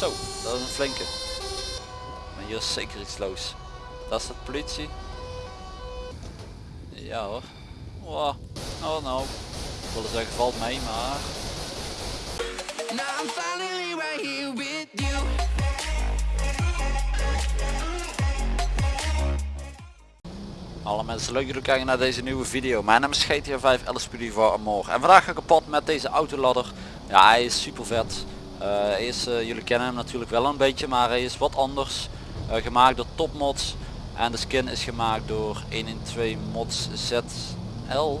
Zo, dat is een flinke. Maar hier is zeker iets los. Dat is de politie. Ja hoor. Wow. Oh nou. Ik wilde zeggen valt mee, maar... Alle mensen leuk dat jullie kijken naar deze nieuwe video. Mijn naam is GTA 5 Alice voor Amor. En vandaag ga ik kapot met deze autoladder. Ja hij is super vet. Eh, is, eh, jullie kennen hem natuurlijk wel een beetje maar hij is wat anders. Eh, gemaakt door topmods. En de skin is gemaakt door 112 mods ZL,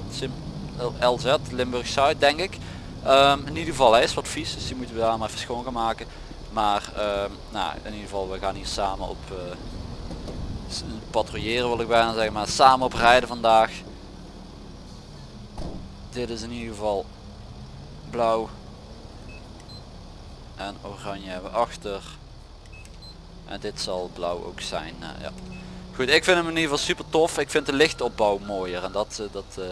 LZ, Limburg Zuid denk ik. Ehm, in ieder geval hij is wat vies dus die moeten we daar maar even schoon gaan maken. Maar ehm, nou, in ieder geval we gaan hier samen op patrouilleren wil ik bijna zeggen, maar samen op rijden vandaag. Dit is in ieder geval blauw. En oranje hebben we achter. En dit zal blauw ook zijn. Uh, ja. Goed, ik vind hem in ieder geval super tof. Ik vind de lichtopbouw mooier en dat, dat, uh,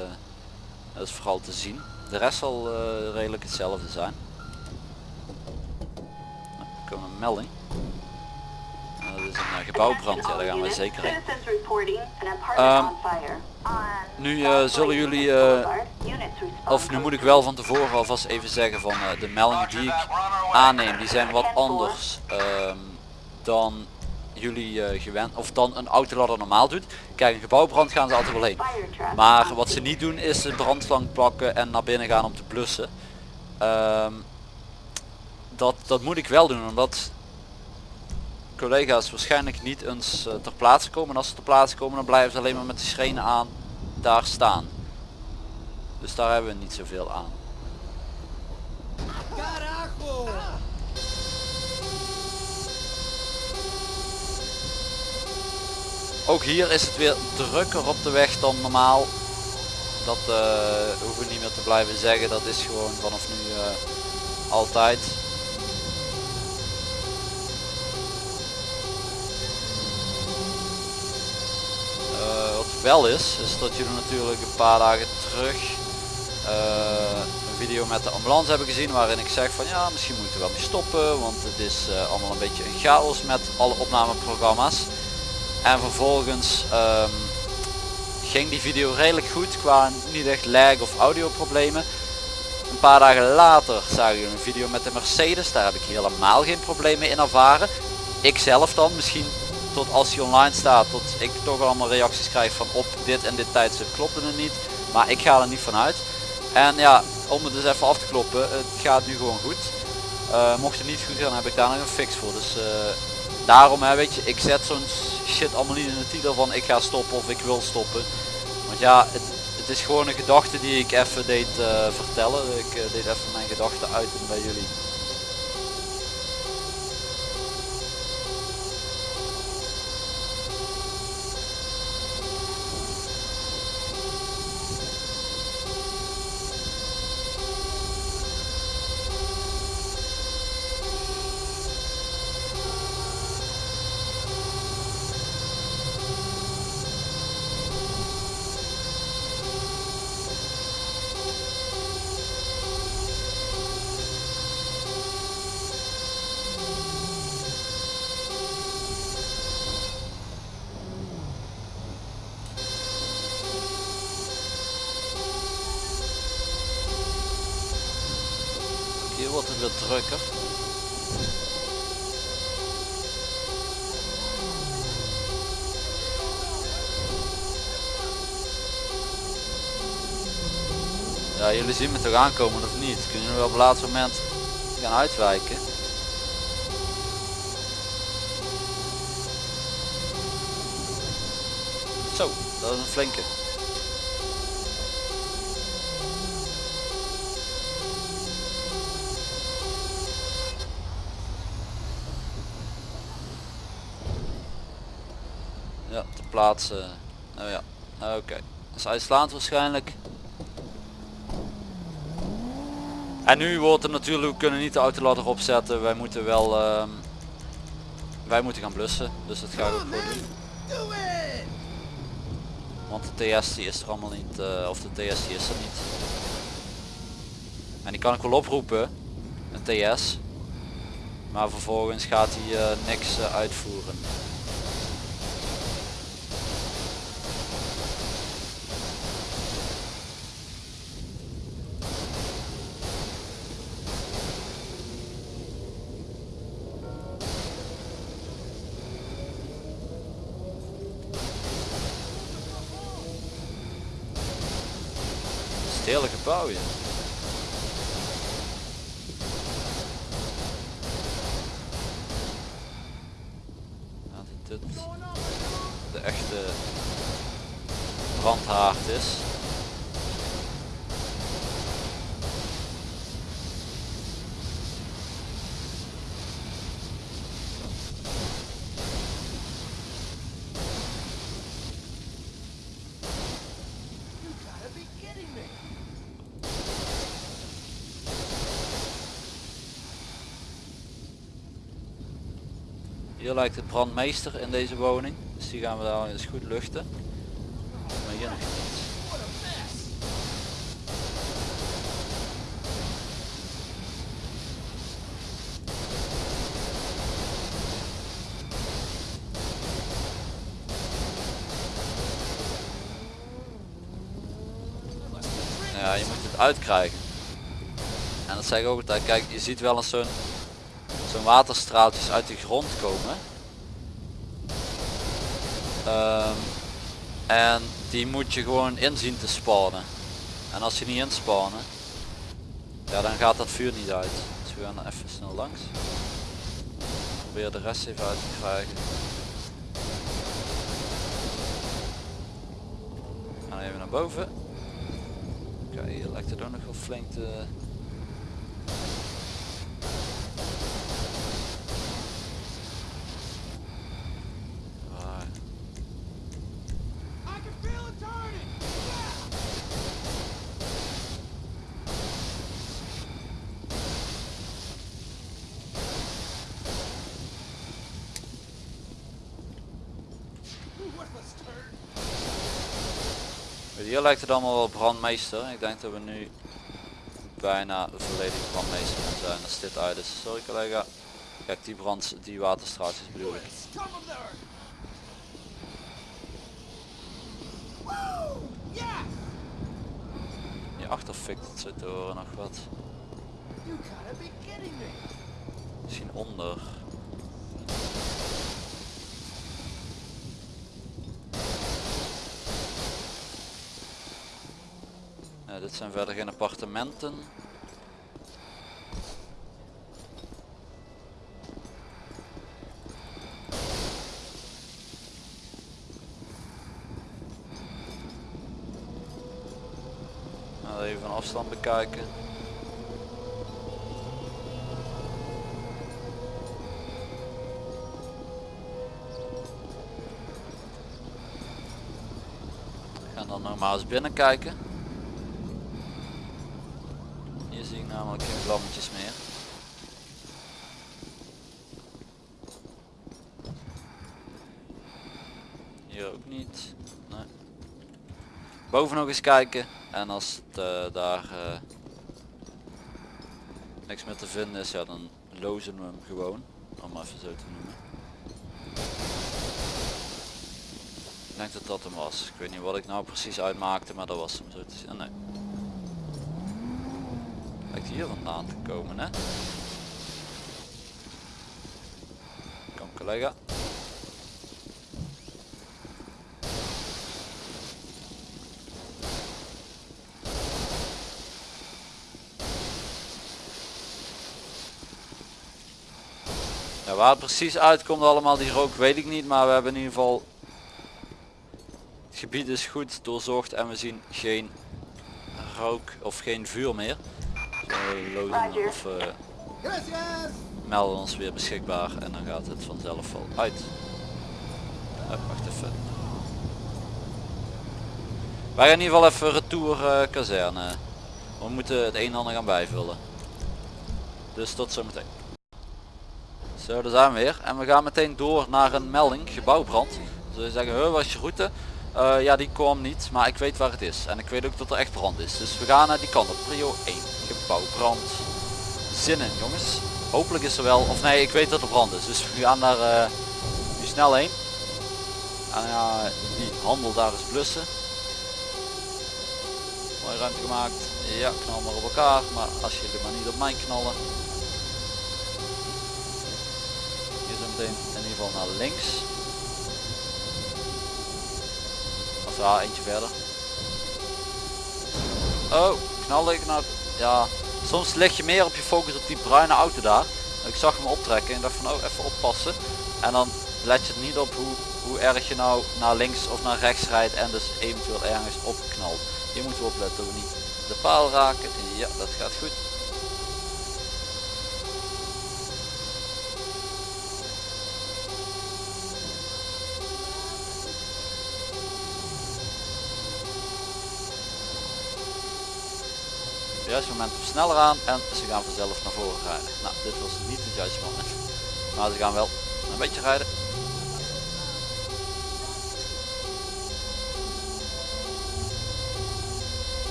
dat, is vooral te zien. De rest zal redelijk hetzelfde zijn. Er een melding een uh, gebouwbrand, ja daar gaan we zeker in. Um, nu uh, zullen jullie, uh, of nu moet ik wel van tevoren alvast even zeggen van de meldingen die ik aanneem, die zijn wat anders um, dan jullie gewend, of dan een autoladder normaal doet. Kijk, een gebouwbrand gaan ze altijd wel heen. Maar wat ze niet doen is de brandslang pakken en naar binnen gaan om te blussen. Um, dat, dat moet ik wel doen, omdat collega's waarschijnlijk niet eens uh, ter plaatse komen. En als ze ter plaatse komen dan blijven ze alleen maar met de schrenen aan daar staan. Dus daar hebben we niet zoveel aan. Ook hier is het weer drukker op de weg dan normaal. Dat uh, hoeven we niet meer te blijven zeggen. Dat is gewoon vanaf nu uh, altijd. Wel is, is dat jullie natuurlijk een paar dagen terug uh, een video met de ambulance hebben gezien waarin ik zeg van ja misschien moet ik er wel stoppen want het is uh, allemaal een beetje een chaos met alle opnameprogramma's. En vervolgens um, ging die video redelijk goed qua niet echt lag of audio problemen een paar dagen later zagen jullie een video met de Mercedes daar heb ik helemaal geen problemen in ervaren. Ik zelf dan misschien tot als hij online staat, tot ik toch allemaal reacties krijg van op dit en dit tijdstip klopte het niet. Maar ik ga er niet vanuit. En ja, om het dus even af te kloppen, het gaat nu gewoon goed. Uh, mocht het niet goed gaan, heb ik daar nog een fix voor. Dus uh, daarom, hè, weet je, ik zet zo'n shit allemaal niet in de titel van ik ga stoppen of ik wil stoppen. Want ja, het, het is gewoon een gedachte die ik even deed uh, vertellen. Ik deed even mijn gedachten uiten bij jullie. Drukker. Ja, jullie zien me toch aankomen of niet? Kunnen jullie op het laatste moment gaan uitwijken? Zo, dat is een flinke. ja, te plaatsen. Nou ja, oké. Okay. Dat waarschijnlijk. En nu wordt er natuurlijk, we kunnen niet de autoladder opzetten. Wij moeten wel, uh, wij moeten gaan blussen. Dus dat ga ik ook doen. Want de TS die is er allemaal niet, uh, of de TS die is er niet. En die kan ik wel oproepen. Een TS. Maar vervolgens gaat hij eh, niks eh, uitvoeren. Stedelijk gebouw. Ja, dat dit de echte brandhaard is. Hier lijkt de brandmeester in deze woning. Dus die gaan we daar eens goed luchten. Maar. Ja, je moet het uitkrijgen. En dat zeg ik ook altijd. Kijk, je ziet wel eens zo'n zo'n waterstraaltjes uit de grond komen. Ehm, en die moet je gewoon inzien te spannen. En als je niet inspannen, ja dan gaat dat vuur niet uit. Dus we gaan er even snel langs. Probeer de rest even uit te krijgen. We gaan even naar boven. Kijk, hier lijkt het ook nog wel flink te... Hier lijkt het allemaal wel brandmeester. Ik denk dat we nu bijna volledig brandmeester gaan zijn als dit uit is. Sorry collega. Kijk die brand, die waterstraaltjes bedoel ik. Hierachter fikt het zo te horen nog wat. Misschien onder. Dit zijn verder geen appartementen. Nou, even van afstand bekijken. We gaan dan nog maar eens binnen kijken. Hier geen vlammetjes meer. Hier ook niet. Nee. Boven nog eens kijken en als het eh, daar eh, niks meer te vinden is, ja dan lozen we hem gewoon. Om even zo te noemen. Ik denk dat dat hem was. Ik weet niet wat ik nou precies uitmaakte, maar dat was hem zo te zien. Nee. Hier vandaan te komen, hè? Kom collega. Waar het precies uitkomt allemaal die rook weet ik niet, maar we hebben in ieder geval het gebied is goed doorzocht en we zien geen rook of geen vuur meer. Lozen of eh, melden ons weer beschikbaar en dan gaat het vanzelf wel uit. Wacht even. Wij gaan in ieder geval even retour eh, kazerne. We moeten het een en ander gaan bijvullen. Dus tot zometeen. Zo, daar zijn we weer. En we gaan meteen door naar een melding, gebouwbrand. Dus we zeggen, "Huh, wat is je route? Eh, ja, die kwam niet, maar ik weet waar het is. En ik weet ook dat er echt brand is. Dus we gaan naar die kant op. Prio 1, gebouwbrand. Zin in, jongens. Hopelijk is er wel, of nee ik weet dat er brand is. Dus we gaan daar eh, nu snel heen. En ja, die handel daar is blussen. Mooie ruimte gemaakt. Ja, knal maar op elkaar. Maar als jullie maar niet op mij knallen. Hier zo meteen in ieder geval naar links. Of ja, eentje verder. Oh, knal ik naar... Ja, soms leg je meer op je focus op die bruine auto daar. Ik zag hem optrekken en dacht van oh even oppassen. En dan let je niet op hoe, hoe erg je nou naar links of naar rechts rijdt en dus eventueel ergens opknalt. Hier moeten we opletten dat we niet de paal raken. Ja, dat gaat goed. Het juiste moment sneller aan en ze gaan vanzelf naar voren rijden. Nou, dit was niet het juiste moment. Maar ze gaan wel een beetje rijden.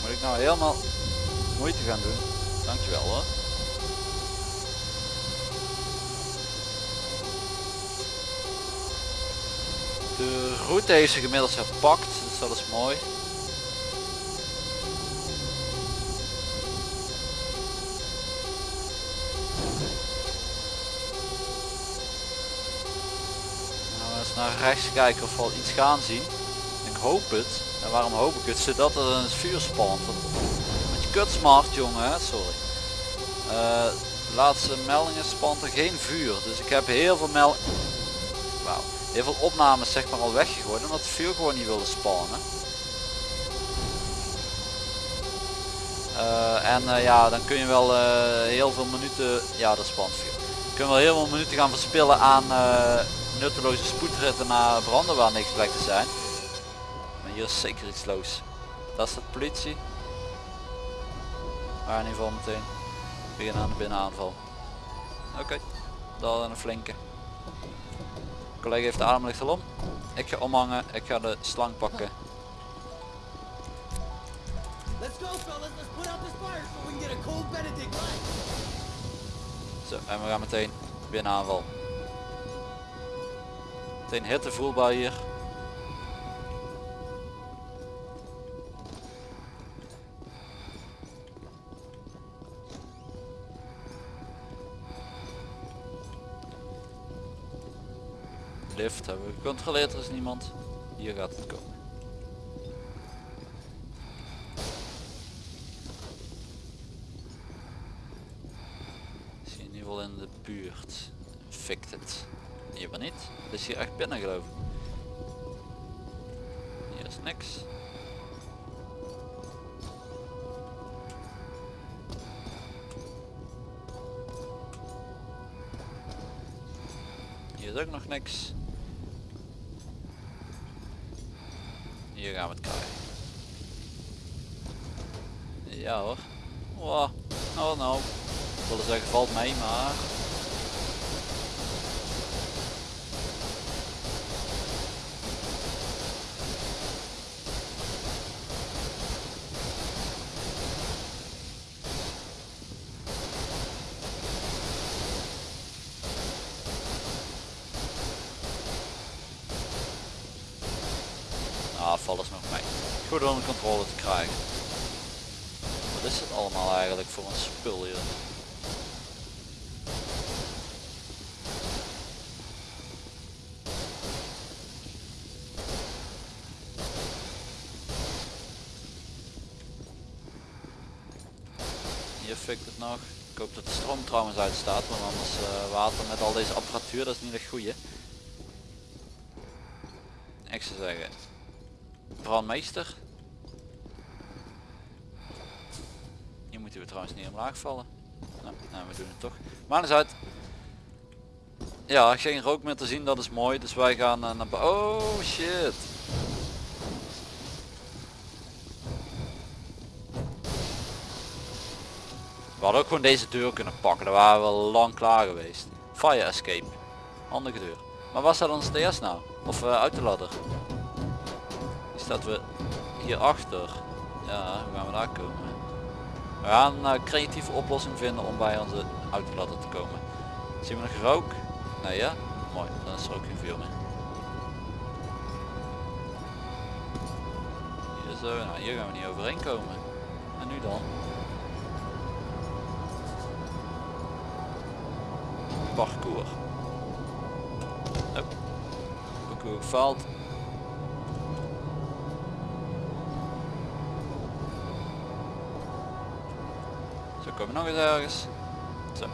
Moet ik nou helemaal moeite gaan doen? Dankjewel hoor. De route heeft zich inmiddels gepakt, dus dat is mooi. Nou, eens naar rechts kijken of we al iets gaan zien. Ik hoop het. En waarom hoop ik het? Zodat er een vuur spant. Met je kutsmart jongen, sorry. Eh, laatste meldingen spant er geen vuur. Dus ik heb heel veel mel Wauw. Heel veel opnames zeg maar al weggegooid omdat het vuur gewoon niet wilde spannen. Eh, en eh, ja, dan kun je wel heel veel minuten, ja dat spant vuur. Kun je wel heel veel minuten gaan verspillen aan nutteloze spoedritten naar branden waar niks blijkt te zijn. Maar hier is zeker iets los. Dat is de politie. Maar in ieder geval meteen beginnen aan de binnenaanval. Oké, dat een flinke. De collega heeft de ademlicht al om. Ik ga omhangen, ik ga de slang pakken. Let's go, fellas. Let's put out this fire so we can get a cold Benedict lunch. Zo, en we gaan meteen binnenaanval. Meteen hitte voelbaar hier. Lift hebben we gecontroleerd, er is niemand. Hier gaat het komen. In ieder geval in de buurt. Fikt het. Hier maar niet. Het is hier echt binnen geloof ik. Hier is niks. Hier is ook nog niks. Hier gaan we het krijgen. Ja hoor. Oh nou. Ik wilde zeggen valt mee maar. Ah, valt is nog mee. Goed onder controle te krijgen. Wat is het allemaal eigenlijk voor een spul hier? Hier fikt het nog. Ik hoop dat de stroom trouwens uitstaat, want anders eh, water met al deze apparatuur, dat is niet echt goeie. Ik zou zeggen, brandmeester. Hier moeten we trouwens niet omlaag vallen. Nou, nou, we doen het toch. Maar eens uit. Ja, geen rook meer te zien, dat is mooi. Dus wij gaan eh, naar bo- Oh shit. We hadden ook gewoon deze deur kunnen pakken. Daar waren we lang klaar geweest. Fire escape. Handige deur. Maar waar staat ons DS nou? Of uh, autoladder? Die staat we hier achter. Ja, hoe gaan we daar komen? We gaan een creatieve oplossing vinden om bij onze auto te komen. Zien we nog rook? Nee ja? Mooi, dan is er ook geen vuur meer. Nou hier gaan we niet overheen komen. En nu dan? Parcours. Oh. Parcours gefaald. Komen nog eens ergens. Zo.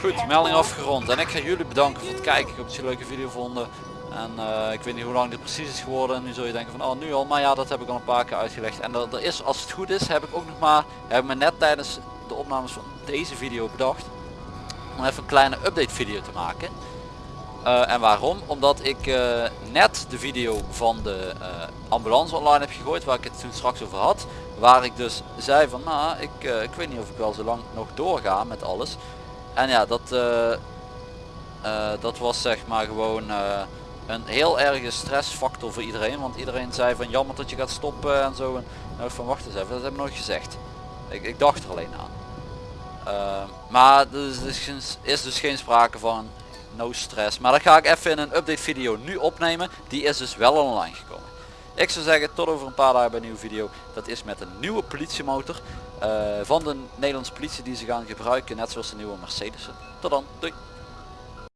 Goed, melding afgerond. En ik ga jullie bedanken voor het kijken. Ik hoop dat jullie een leuke video vonden. En eh, ik weet niet hoe lang dit precies is geworden. Nu zul je denken van oh nu al. Maar ja dat heb ik al een paar keer uitgelegd. En er, er is als het goed is heb ik ook nog maar. Heb ik me net tijdens de opnames van deze video bedacht. Om even een kleine update video te maken. Eh, en waarom? Omdat ik eh, net de video van de ambulance online heb gegooid, waar ik het toen straks over had. Waar ik dus zei van, nou, ik, eh, ik weet niet of ik wel zo lang nog doorga met alles. En ja, dat, eh, eh, dat was zeg maar gewoon een heel erge stressfactor voor iedereen. Want iedereen zei van, jammer dat je gaat stoppen en zo. En nou, van, wacht eens even, dat heb ik nooit gezegd. Ik, ik dacht er alleen aan. Maar er is, dus geen- is dus geen sprake van no stress. Maar dat ga ik even in een update video nu opnemen. Die is dus wel online gekomen. Ik zou zeggen tot over een paar dagen bij een nieuwe video. Dat is met een nieuwe politiemotor eh, van de Nederlandse politie die ze gaan gebruiken. Net zoals de nieuwe Mercedes. Tot dan. Doei.